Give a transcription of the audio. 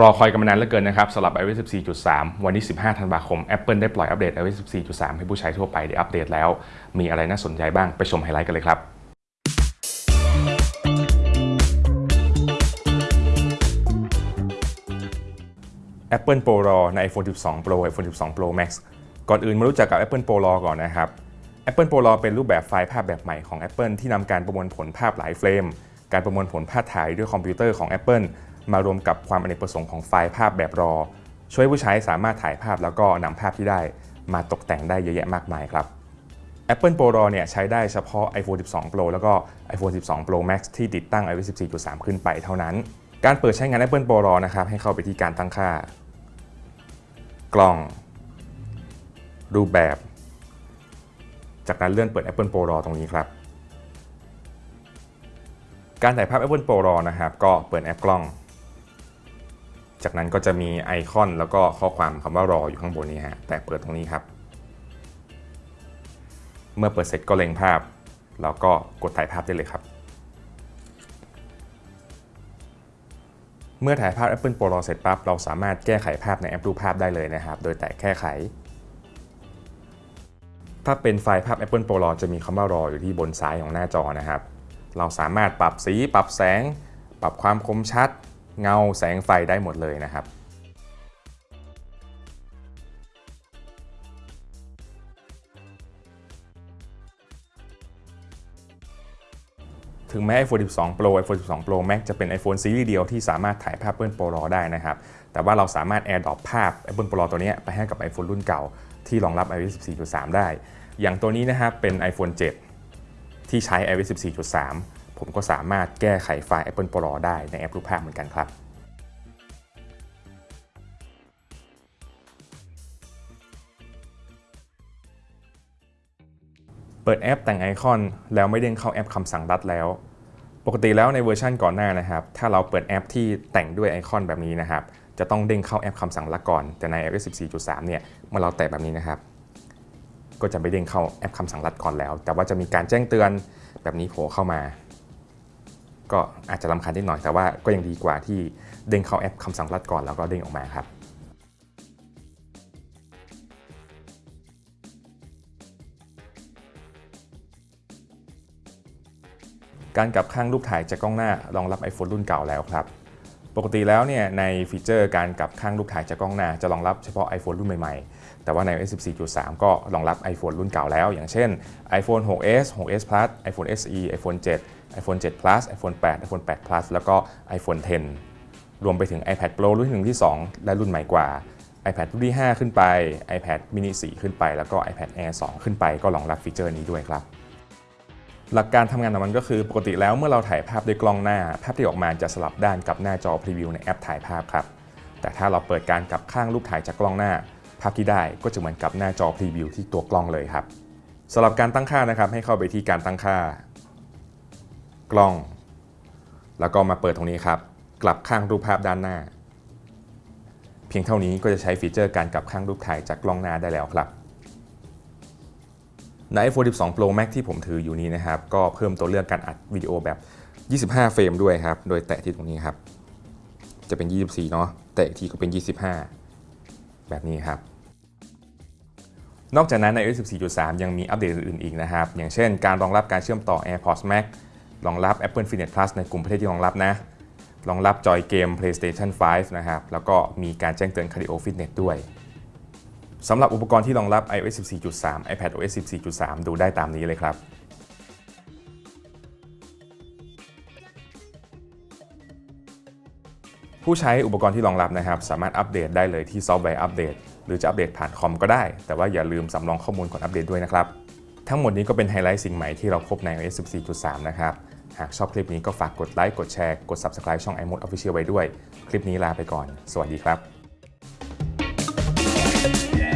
รอคอยกันมานานเหลือเกินนะครับสำหรับ iOS 14.3 วันที่ 15 ธันวาคม Apple ได้ปล่อย update iOS 14.3 ให้ผู้ใช้ทั่วไปได้อัปเดตแล้ว มีอะไรน่าสนใจบ้างไปชมไฮไลท์กันเลยครับ Apple Pro RAW ใน iPhone 12 Pro iPhone 12 Pro Max ก่อนอื่นมารู้จักกับ Apple Pro RAW ก่อนนะครับ Apple Pro RAW เป็นรูปแบบไฟล์ภาพแบบใหม่ของ Apple ที่นำการประมวลผลภาพหลาย frame การประมวลผลภาพถ่ายด้วยคอมพิวเตอร์ของ Apple มารวมกับความอเนกประสงค์ของไฟล์ภาพแบบรอ ช่วยผู้ใช้สามารถถ่ายภาพแล้วก็นำภาพที่ได้มาตกแต่งได้เยอะแยะมากมายครับ Apple Pro RAW เนี่ยใช้ได้เฉพาะ iPhone 12 Pro แล้วก็ iPhone 12 Pro Max ที่ติดตั้ง iOS 14.3 ขึ้นไปเท่านั้น การเปิดใช้งาน Apple Pro RAW นะครับให้เข้าไปที่การตั้งค่า กล้อง รูปแบบ จากนั้นเลื่อนเปิด Apple Pro RAW ตรงนี้ครับ การถ่ายภาพ Apple Pro RAW นะครับก็เปิดแอปกล้อง จากนั้นก็จะมีไอคอนแล้วก็ข้อความคำว่า RAW อยู่ข้างบนนี้ฮะ แต่เปิดตรงนี้ครับ เมื่อเปิดเสร็จก็เล็งภาพ แล้วก็กดถ่ายภาพได้เลยครับ เมื่อถ่ายภาพ Apple Pro RAW เสร็จปั๊บ เราสามารถแก้ไขภาพในแอปรูปภาพได้เลยนะครับ โดยแตะแค่ไข ถ้าเป็นไฟล์ภาพ Apple Pro RAW จะมีคำว่า RAW อยู่ที่บนซ้ายของหน้าจอนะครับ เราสามารถปรับสี ปรับแสง ปรับความคมชัด เงาแสงไฟได้หมดเลยนะครับถึงแม้ iPhone 12 Pro iPhone 12 Pro Max จะเป็น iPhone ซีรีส์เดียวที่สามารถถ่ายภาพ Apple Pro ได้นะครับ แต่ว่าเราสามารถ AirDrop ภาพ Apple Pro ตัวนี้ไปให้กับ iPhone รุ่นเก่าที่รองรับ iOS 14.3 ได้ อย่างตัวนี้นะครับเป็น iPhone 7 ที่ใช้ iOS 14.3 ผมก็สามารถแก้ไขไฟล์ Apple Pro ได้ในแอปรูปภาพเหมือนกันครับเปิดแอปแต่งไอคอนแล้วไม่เด้งเข้าแอปคำสั่งลัดแล้ว ปกติแล้วในเวอร์ชันก่อนหน้านะครับ ถ้าเราเปิดแอปที่แต่งด้วยไอคอนแบบนี้นะครับ จะต้องเด้งเข้าแอปคำสั่งรัดก่อน แต่ใน iOS 14.3 เนี่ย เมื่อเราแตะแบบนี้นะครับ ก็จะไม่เด้งเข้าแอปคำสั่งรัดก่อนแล้ว แต่ว่าจะมีการแจ้งเตือนแบบนี้โผล่เข้ามา ก็อาจจะรำคาญนิดหน่อยแต่ว่าก็ยังดีกว่าที่เด้งเข้าแอปคำสั่งรัดก่อนแล้วก็เด้งออกมาครับการกลับข้างรูปถ่ายจากกล้องหน้ารองรับ iPhone รุ่นเก่าแล้วครับ ปกติแล้วเนี่ยในฟีเจอร์การกลับข้างรูปถ่ายจากกล้องหน้าจะรองรับเฉพาะ iPhone รุ่นใหม่ๆ แต่ว่าใน iOS 14.3 ก็รองรับ iPhone รุ่นเก่าแล้ว อย่างเช่น iPhone 6s 6s Plus iPhone SE iPhone 7 iPhone 7 Plus iPhone 8 iPhone 8 Plus แล้วก็ iPhone 10 รวมไปถึง iPad Pro รุ่นที่1ที่ 2 และรุ่นใหม่กว่า iPad รุ่นที่ 5 ขึ้นไป iPad mini 4 ขึ้นไป แล้วก็ iPad Air 2 ขึ้นไป ก็รองรับฟีเจอร์นี้ด้วยครับ หลักการทำงานของมันก็คือปกติแล้วเมื่อเราถ่ายภาพด้วยกล้องหน้า ภาพที่ออกมาจะสลับด้านกับหน้าจอพรีวิวในแอปถ่ายภาพครับ แต่ถ้าเราเปิดการกลับข้างรูปถ่ายจากกล้องหน้า ภาพที่ได้ก็จะเหมือนกับหน้าจอพรีวิวที่ตัวกล้องเลยครับสำหรับการตั้งค่านะครับให้เข้าไปที่การตั้งค่า กล้อง แล้วก็มาเปิดตรงนี้ครับ กลับข้างรูปภาพด้านหน้า เพียงเท่านี้ก็จะใช้ฟีเจอร์การกลับข้างรูปถ่ายจากกล้องหน้าได้แล้วครับใน iPhone 12 Pro Max ที่ผมถืออยู่นี้นะครับ ก็เพิ่มตัวเลือกการอัดวิดีโอแบบ 25 เฟรมด้วยครับ โดยแตะที่ตรงนี้ครับ จะเป็น 24 เนาะ แตะอีกทีก็เป็น 25 แบบนี้ครับ นอกจากนั้นใน iOS 14.3 ยังมีอัปเดตอื่นๆอีกนะครับ อย่างเช่นการรองรับการเชื่อมต่อ AirPods Max รองรับ Apple Fitness Plus ในกลุ่มประเทศที่รองรับนะ รองรับจอยเกม PlayStation 5 นะครับ แล้วก็มีการแจ้งเตือน Cardio Fitness ด้วยสำหรับอุปกรณ์ที่รองรับ iOS 14.3 iPadOS 14.3 ดูได้ตามนี้เลยครับผู้ใช้อุปกรณ์ที่รองรับนะครับ สามารถอัปเดตได้เลยที่ Software Update หรือจะอัปเดตผ่านคอมก็ได้ แต่ว่าอย่าลืมสำรองข้อมูลก่อนอัปเดตด้วยนะครับ ทั้งหมดนี้ก็เป็นไฮไลท์สิ่งใหม่ที่เราพบใน iOS 14.3 นะครับ หากชอบคลิปนี้ก็ฝากกดไลค์ กดแชร์ กด Subscribe ช่อง iMode Official ไว้ด้วย คลิปนี้ลาไปก่อน สวัสดีครับ Yeah.